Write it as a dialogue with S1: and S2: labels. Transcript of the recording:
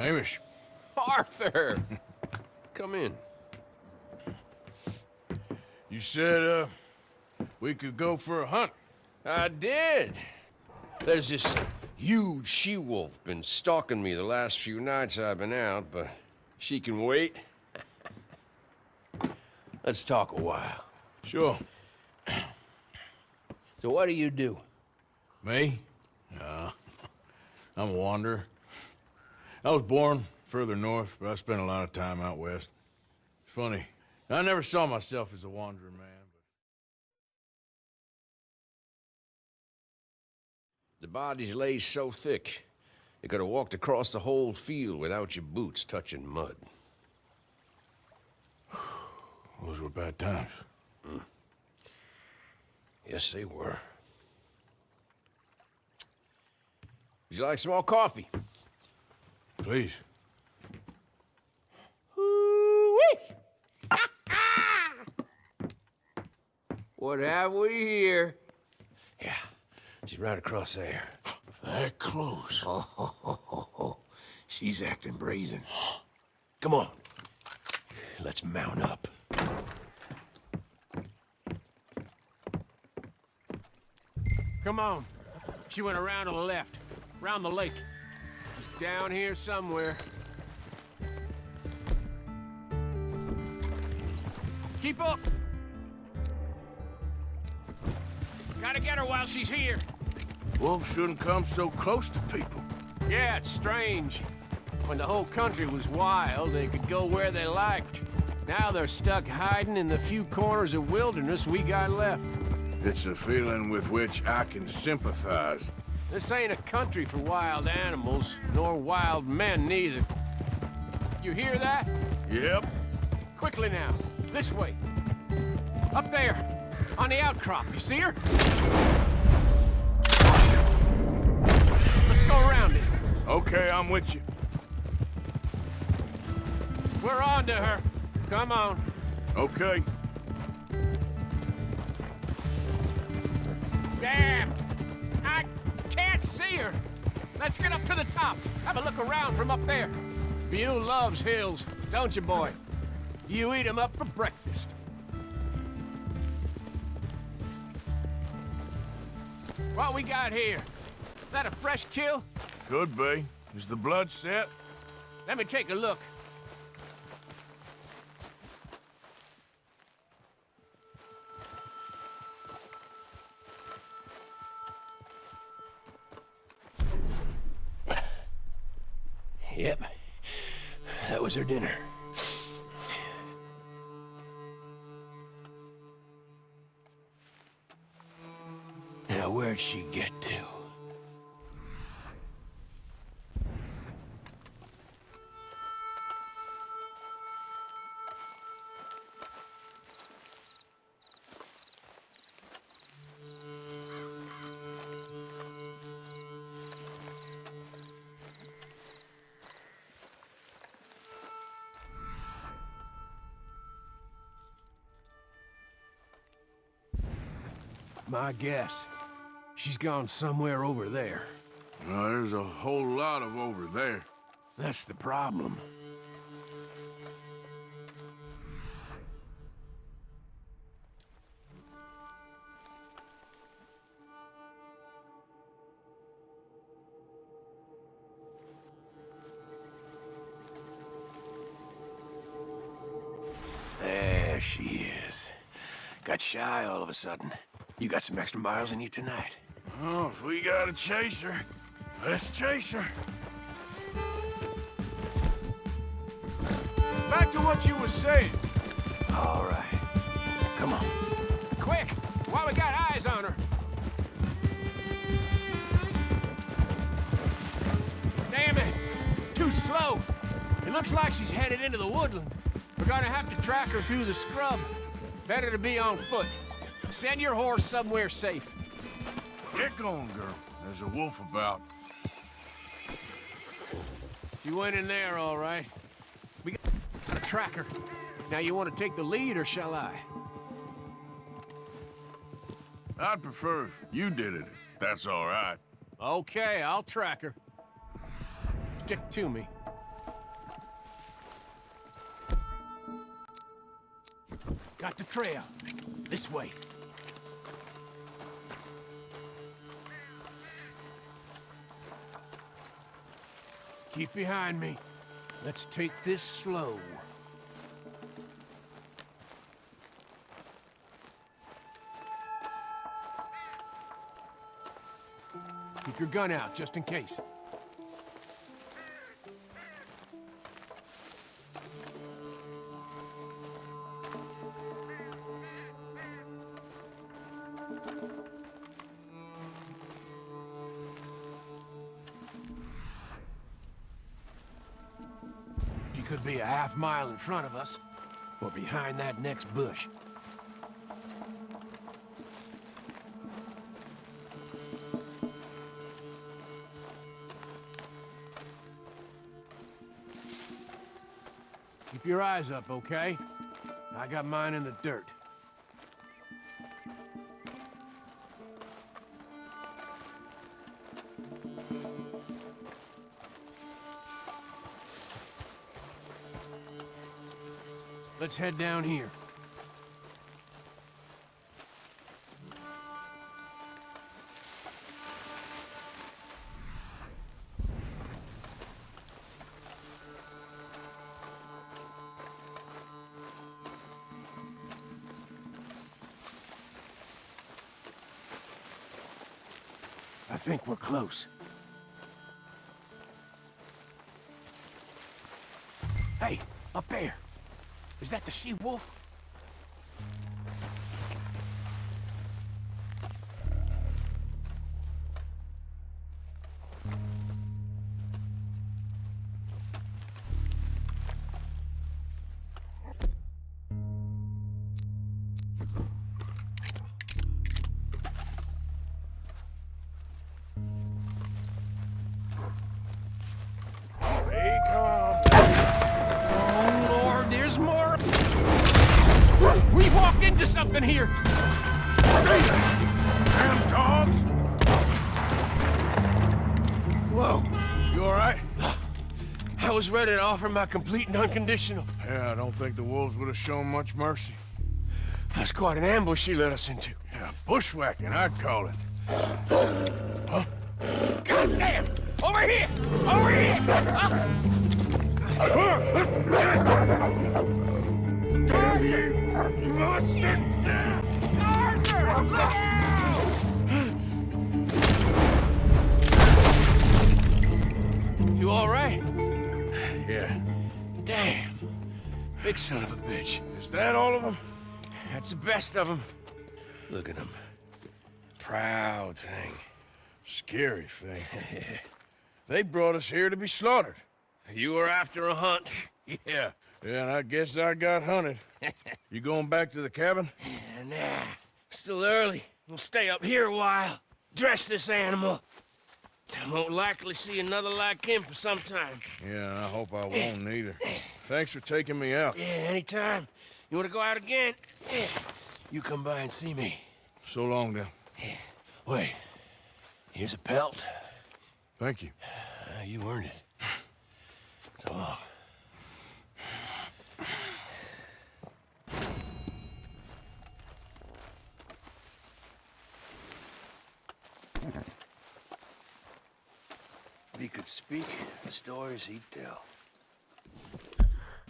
S1: Hamish.
S2: Arthur! Come in.
S1: You said, uh, we could go for a hunt.
S2: I did. There's this huge she-wolf been stalking me the last few nights I've been out, but she can wait. Let's talk a while.
S1: Sure.
S2: So what do you do?
S1: Me? Nah. I'm a wanderer. I was born further north, but I spent a lot of time out west. It's funny. I never saw myself as a wandering man. But...
S2: The bodies lay so thick, you could have walked across the whole field without your boots touching mud.
S1: Those were bad times.
S2: Mm. Yes, they were. Would you like some more coffee?
S1: Please.
S2: what have we here? Yeah, she's right across there.
S1: That close.
S2: Oh, she's acting brazen. Come on. Let's mount up.
S3: Come on. She went around to the left, around the lake. Down here somewhere. Keep up! Gotta get her while she's here.
S1: Wolves shouldn't come so close to people.
S3: Yeah, it's strange. When the whole country was wild, they could go where they liked. Now they're stuck hiding in the few corners of wilderness we got left.
S1: It's a feeling with which I can sympathize.
S3: This ain't a country for wild animals, nor wild men neither. You hear that?
S1: Yep.
S3: Quickly now. This way. Up there. On the outcrop. You see her? Let's go around it.
S1: Okay, I'm with you.
S3: We're on to her. Come on.
S1: Okay.
S3: Damn! Let's get up to the top. Have a look around from up there. You loves hills, don't you, boy? You eat 'em up for breakfast. What we got here? Is that a fresh kill?
S1: Could be. Is the blood set?
S3: Let me take a look.
S2: That was her dinner. Now, where'd she get to?
S3: My guess. She's gone somewhere over there.
S1: Uh, there's a whole lot of over there.
S3: That's the problem. There she is. Got shy all of a sudden. You got some extra miles in you tonight.
S1: Oh, if we got a chaser, let's chase her. Back to what you were saying.
S3: All right. Come on. Quick, while we got eyes on her. Damn it. Too slow. It looks like she's headed into the woodland. We're gonna have to track her through the scrub. Better to be on foot. Send your horse somewhere safe.
S1: Get going, girl. There's a wolf about.
S3: You went in there, all right. We got a tracker. Now you want to take the lead, or shall I?
S1: I'd prefer if you did it, that's all right.
S3: Okay, I'll track her. Stick to me. Got the trail. This way. Keep behind me. Let's take this slow. Keep your gun out, just in case. Could be a half mile in front of us, or behind that next bush. Keep your eyes up, okay? I got mine in the dirt. Let's head down here. I think we're close. Hey, up there. Is that the she-wolf? Something here.
S1: Stay there! Damn dogs!
S2: Whoa.
S1: You all right?
S2: I was ready to offer my complete and unconditional.
S1: Yeah, I don't think the wolves would have shown much mercy.
S2: That's quite an ambush she led us into.
S1: Yeah, bushwhacking, I'd call it.
S3: God damn! Over here! Over here!
S1: Damn you, monster!
S3: Arthur! Look out!
S2: You all right?
S1: Yeah.
S2: Damn. Big son of a bitch.
S1: Is that all of them?
S2: That's the best of them. Look at him. Proud thing.
S1: Scary thing. they brought us here to be slaughtered.
S2: You were after a hunt.
S1: Yeah. Yeah, and I guess I got hunted. you going back to the cabin?
S2: Nah, still early. We'll stay up here a while. Dress this animal. I won't likely see another like him for some time.
S1: Yeah, and I hope I won't either. Thanks for taking me out.
S2: Yeah, anytime. You want to go out again? Yeah. You come by and see me.
S1: So long, then.
S2: Wait. Here's a pelt.
S1: Thank you.
S2: Uh, you earned it. So long. If he could speak, the stories he'd tell.